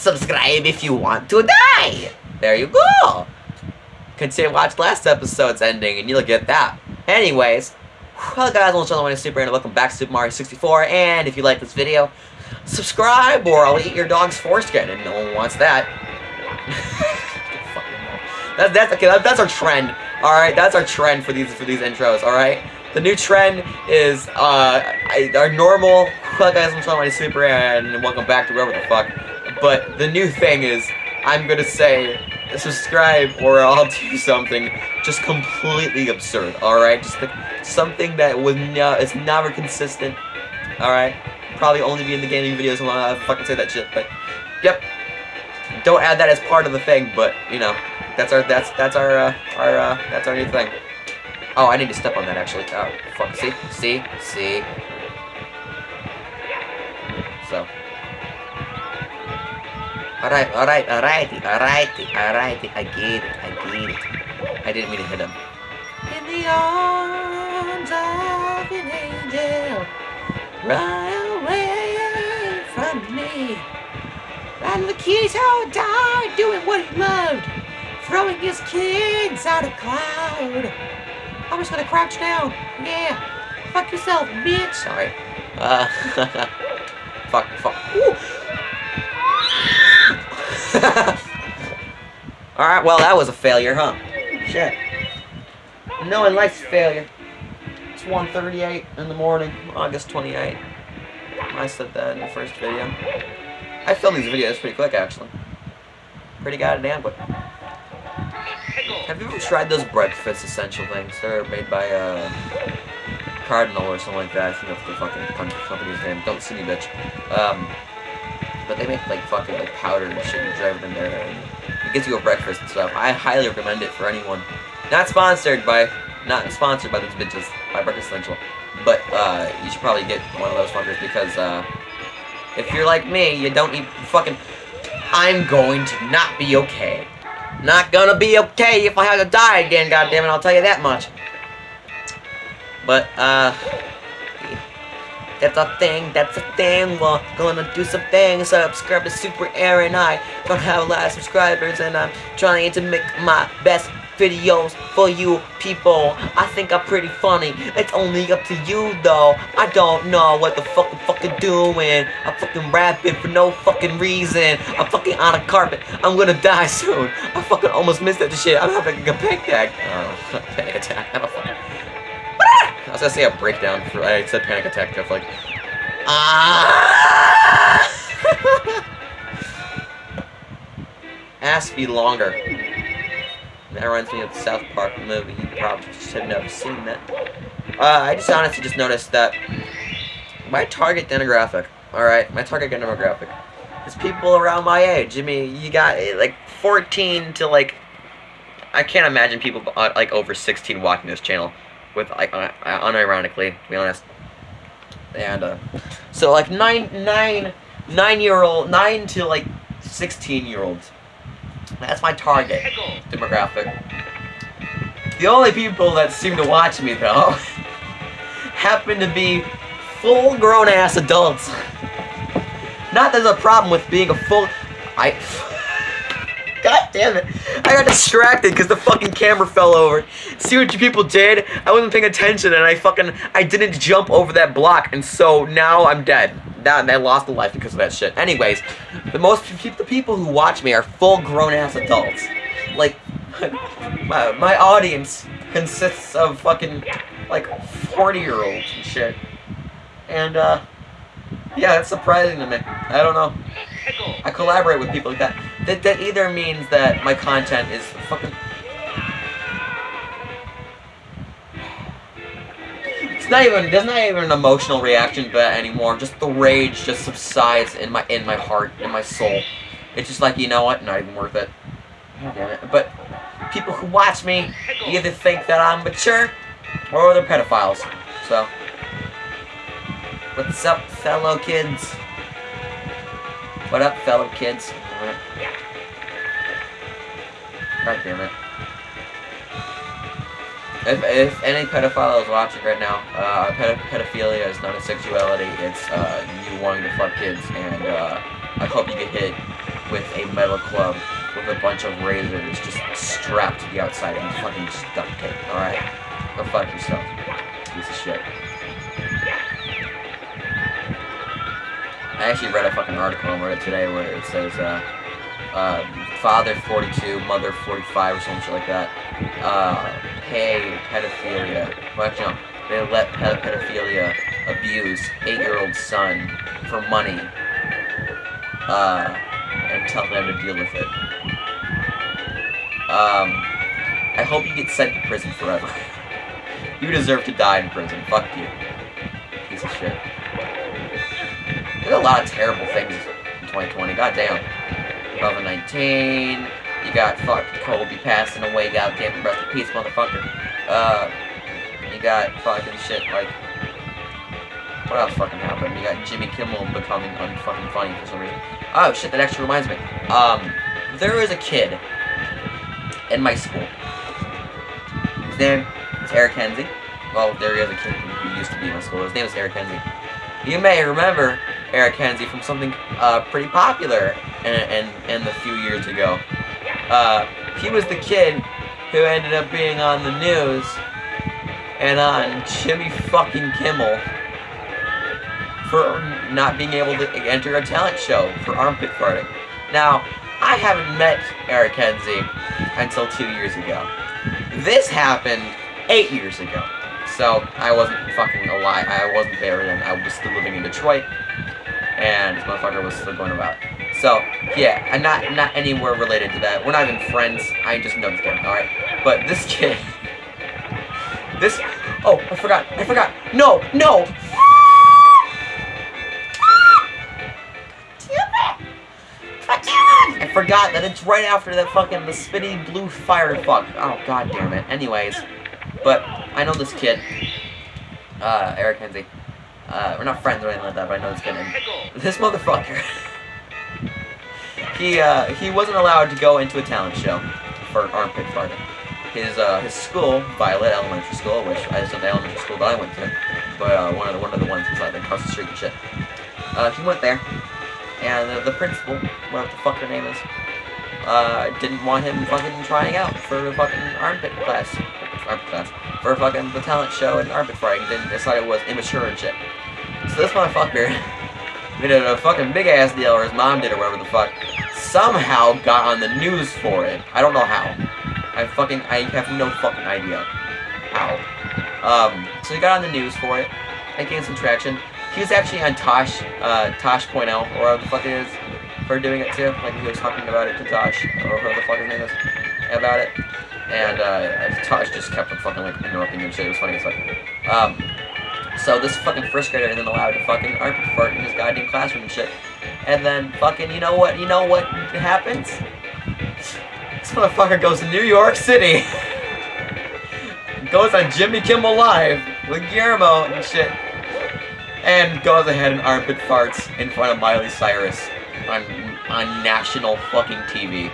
subscribe if you want to die. There you go. Continue watch last episode's ending and you'll get that. Anyways, well guys, I'm Channel Super and welcome back to Super Mario 64. And if you like this video, subscribe or I'll eat your dog's foreskin and no one wants that. that that's okay, that, that's our trend. Alright, that's our trend for these for these intros, alright? The new trend is uh I, our normal Hello guys, I'm Channel Super and welcome back to wherever the fuck. But the new thing is I'm gonna say subscribe or I'll do something just completely absurd, alright? Just something that was no, it's never consistent, alright? Probably only be in the gaming videos when I fucking say that shit, but yep. Don't add that as part of the thing, but you know, that's our that's that's our uh, our uh, that's our new thing. Oh, I need to step on that actually. Oh, fuck. See, see, see. So. Alright, alright, alrighty, alrighty, alrighty, I get it, I get it. I didn't mean to hit him. In the arms of an angel, run away from me. And Lakitu died doing what he loved, throwing his kids out of cloud. I'm just gonna crouch down. Yeah. Fuck yourself, bitch. Sorry. Uh, fuck, fuck. Alright, well, that was a failure, huh? Shit. No one likes failure. It's 1.38 in the morning, August 28. I said that in the first video. I filmed these videos pretty quick, actually. Pretty goddamn quick. Have you ever tried those breakfast essential things? They're made by, uh, Cardinal or something like that. I think that's the fucking company's name. Don't see me, bitch. Um, but they make like fucking like powder and shit. You drive in there, and it gives you a breakfast and stuff. I highly recommend it for anyone. Not sponsored by, not sponsored by those bitches by Breakfast Essential, but uh, you should probably get one of those fuckers because uh, if you're like me, you don't eat fucking. I'm going to not be okay. Not gonna be okay if I have to die again, goddammit, I'll tell you that much. But, uh, that's a thing, that's a thing, we're gonna do some things, subscribe to Super Aaron, I don't have a lot of subscribers, and I'm trying to make my best videos for you people. I think I'm pretty funny. It's only up to you though. I don't know what the fuck I'm fucking doing. I'm fucking rapping for no fucking reason. I'm fucking on a carpet. I'm gonna die soon. I fucking almost missed that shit. I'm having a panic attack. Oh, panic attack. I'm a fucking... Was gonna say a breakdown for I said panic attack just like ah Ass be longer. That reminds me of the South Park movie. You probably just have never seen that. Uh, I just honestly just noticed that my target demographic, alright, my target demographic is people around my age. I mean, you got eh, like 14 to like, I can't imagine people uh, like over 16 watching this channel with like uh, unironically, to be honest. And uh, so like nine, nine, nine year old, nine to like 16 year olds that's my target demographic. The only people that seem to watch me, though, happen to be full-grown ass adults. Not there's a problem with being a full... I... God damn it. I got distracted because the fucking camera fell over. See what you people did? I wasn't paying attention and I fucking... I didn't jump over that block and so now I'm dead that I lost a life because of that shit. Anyways, the most the people who watch me are full grown ass adults. Like my, my audience consists of fucking like 40 year olds and shit. And uh yeah, that's surprising to me. I don't know. I collaborate with people like that. That that either means that my content is fucking It's not even there's not even an emotional reaction to that anymore. Just the rage just subsides in my in my heart, in my soul. It's just like you know what, not even worth it. damn it. But people who watch me either think that I'm mature or they're pedophiles. So what's up, fellow kids? What up, fellow kids? God damn it. If, if any pedophile is watching right now, uh, ped pedophilia is not a sexuality, it's uh, you wanting to fuck kids, and uh, I hope you get hit with a metal club with a bunch of razors just strapped to the outside and fucking duct tape, alright? Go fuck yourself. Piece of shit. I actually read a fucking article on Reddit today where it says, uh, uh, father 42, mother 45 or some shit like that, uh, pay pedophilia, well actually no, they let pedophilia abuse eight-year-old son for money, uh, and tell them to deal with it. Um, I hope you get sent to prison forever. you deserve to die in prison, fuck you. Piece of shit. A lot of terrible things in 2020, goddamn. COVID-19, you got fucking Kobe passing away, goddamn, rest in peace, motherfucker. Uh, you got fucking shit like, what else fucking happened? You got Jimmy Kimmel becoming unfucking funny for some reason. Oh shit, that actually reminds me. Um, there is a kid in my school. His name is Eric Kenzie. Well, there he is a kid who used to be in my school. His name is Eric Kenzie. You may remember Eric Kenzie from something uh, pretty popular in, in, in the few years ago. Uh, he was the kid who ended up being on the news and on Jimmy fucking Kimmel for not being able to enter a talent show for armpit farting. Now, I haven't met Eric Kenzie until two years ago. This happened eight years ago. So, I wasn't fucking alive. I wasn't there then. I was still living in Detroit. And this motherfucker was still going about. So, yeah, I'm not, not anywhere related to that. We're not even friends. I just know this kid, alright? But this kid... This... Oh, I forgot. I forgot. No, no! I forgot that it's right after that fucking the spitty blue fire fuck. Oh god damn it. Anyways, but I know this kid, uh, Eric Kenzie. Uh, we're not friends or anything like that, but I know kid. And this motherfucker, he uh, he wasn't allowed to go into a talent show for armpit farting. His uh, his school, Violet Elementary School, which I just the elementary school that I went to, but uh, one of the one of the ones inside like across the street and shit. Uh, he went there and the, principal, whatever the fuck her name is, uh, didn't want him fucking trying out for the fucking armpit class, armpit class, for fucking the talent show and armpit frying, didn't decide it was immature and shit. So this motherfucker did a fucking big ass deal, or his mom did, or whatever the fuck, somehow got on the news for it. I don't know how. I fucking, I have no fucking idea how. Um, so he got on the news for it, and gained some traction. He was actually on Tosh, uh, Tosh.0, or whatever the fuck it is, for doing it too. Like, he was talking about it to Tosh, or whoever the fuck his name is, about it. And, uh, Tosh just kept fucking, like, interrupting him shit. It was funny as fuck. Um, so this fucking first grader isn't allowed to fucking armpit fart in his goddamn classroom and shit. And then fucking, you know what, you know what happens? This motherfucker goes to New York City. goes on Jimmy Kimmel Live with Guillermo and shit and goes ahead and armpit farts in front of Miley Cyrus on on national fucking TV.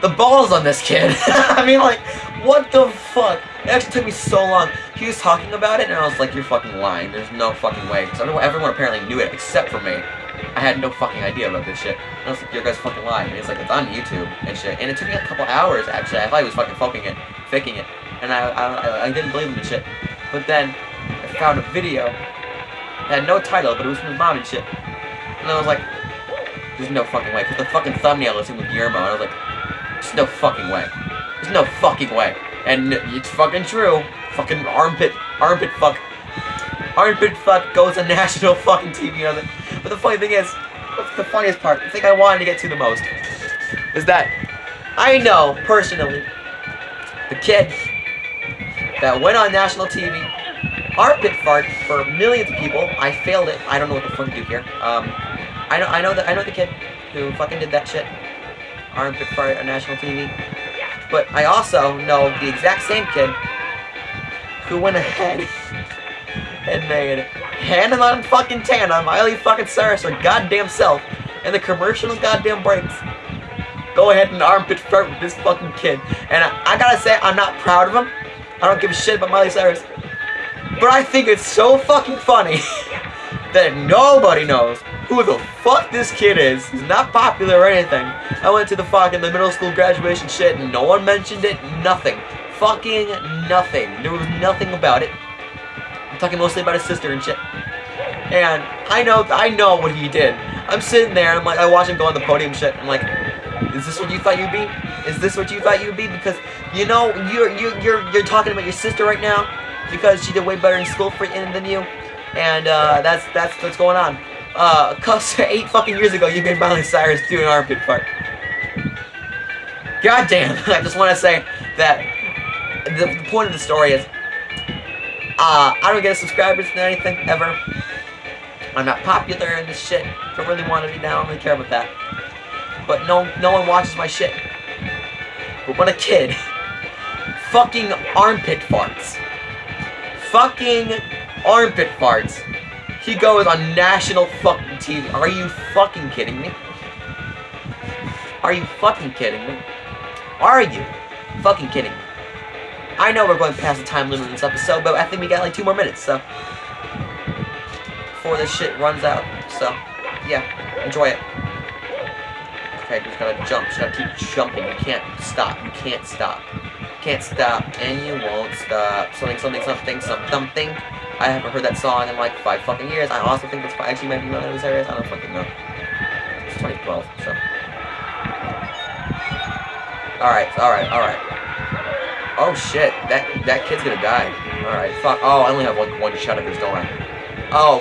The balls on this kid. I mean, like, what the fuck? It actually took me so long. He was talking about it, and I was like, you're fucking lying. There's no fucking way. Because everyone, apparently knew it, except for me. I had no fucking idea about this shit. And I was like, you guys fucking lying. And he's like, it's on YouTube and shit. And it took me a couple hours, actually. I thought he was fucking fucking it, faking it. And I, I, I didn't believe him and shit. But then, I found a video. It had no title, but it was from his mom and shit. And I was like, there's no fucking way. Because the fucking thumbnail was him with Guillermo. And I was like, there's no fucking way. There's no fucking way. And it's fucking true. Fucking armpit, armpit fuck. Armpit fuck goes on national fucking TV. You know, but the funny thing is, the funniest part, the thing I wanted to get to the most, is that I know, personally, the kid that went on national TV, armpit fart for millions of people. I failed it. I don't know what the fuck to do here. Um, I know, I know that I know the kid who fucking did that shit. Armpit fart on national TV. But I also know the exact same kid who went ahead and made Hannah on fucking Miley fucking Cyrus, her goddamn self, and the commercial goddamn breaks. Go ahead and armpit fart with this fucking kid. And I, I gotta say, I'm not proud of him. I don't give a shit about Miley Cyrus. But I think it's so fucking funny that nobody knows who the fuck this kid is. He's not popular or anything. I went to the fucking the middle school graduation shit and no one mentioned it. Nothing. Fucking nothing. There was nothing about it. I'm talking mostly about his sister and shit. And I know, I know what he did. I'm sitting there, I'm like, I watch him go on the podium shit. I'm like, is this what you thought you'd be? Is this what you thought you'd be? Because you know, you're you're you're you're talking about your sister right now because she did way better in school for you than you, and uh, that's that's what's going on. Uh, cause eight fucking years ago, you made Miley Cyrus do an armpit fart. God damn! I just want to say that the, the point of the story is, uh, I don't get subscribers than anything ever. I'm not popular in this shit. Don't really want to be down. I don't really care about that. But no, no one watches my shit. But when a kid fucking armpit farts, fucking armpit farts, he goes on national fucking TV. Are you fucking kidding me? Are you fucking kidding me? Are you fucking kidding me? I know we're going past the time limit in this episode, but I think we got like two more minutes, so before this shit runs out. So, yeah, enjoy it. Okay, just gotta jump, just gotta keep jumping. You can't stop, you can't stop. You can't stop, and you won't stop. Something, something, something, something. I haven't heard that song in like five fucking years. I also think that's actually might be one of those areas. I don't fucking know. It's 2012, so. Alright, alright, alright. Oh shit, that that kid's gonna die. Alright, fuck. Oh, I only have like one shot of this, don't I? Oh,